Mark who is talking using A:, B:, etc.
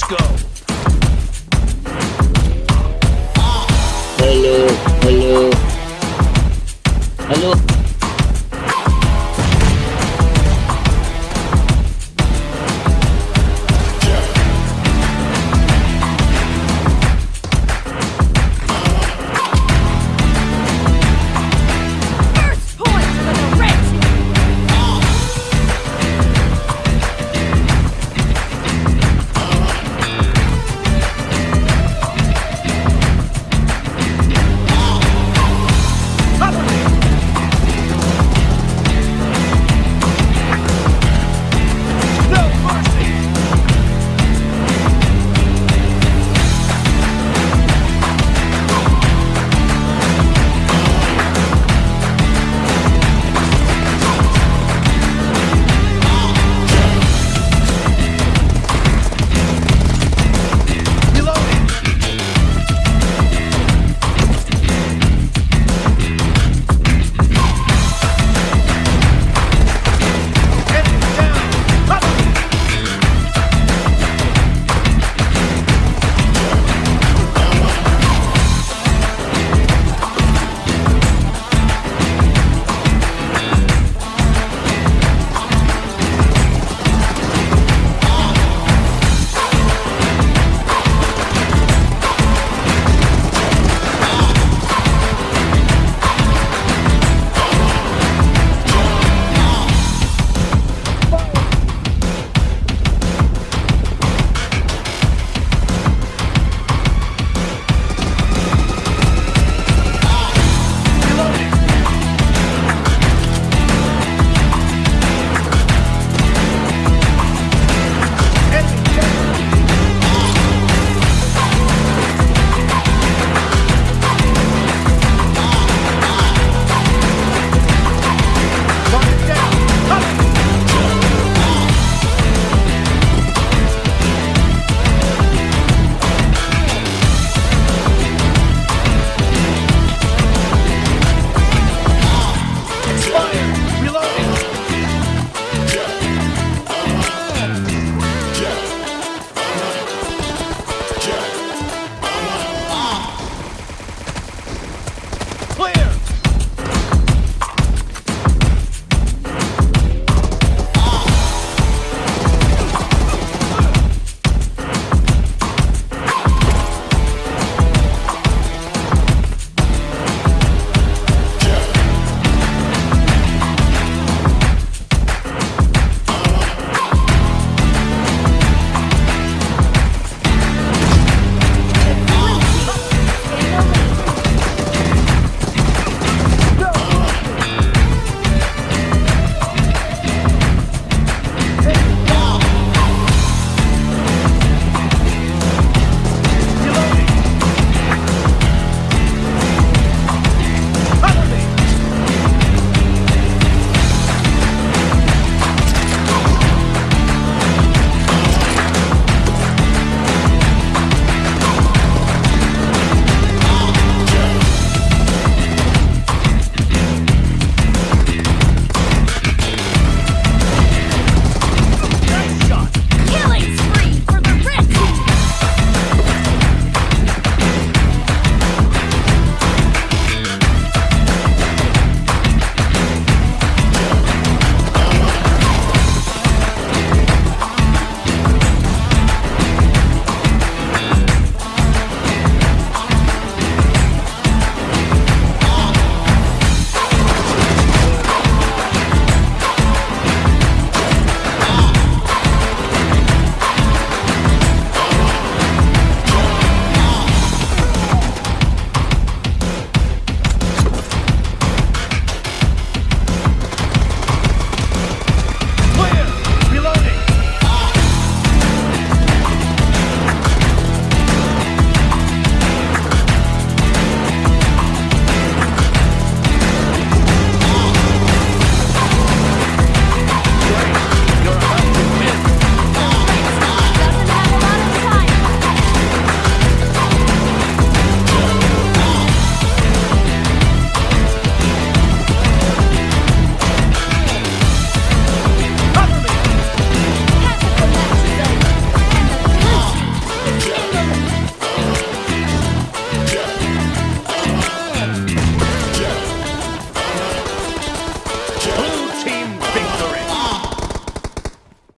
A: Let's go.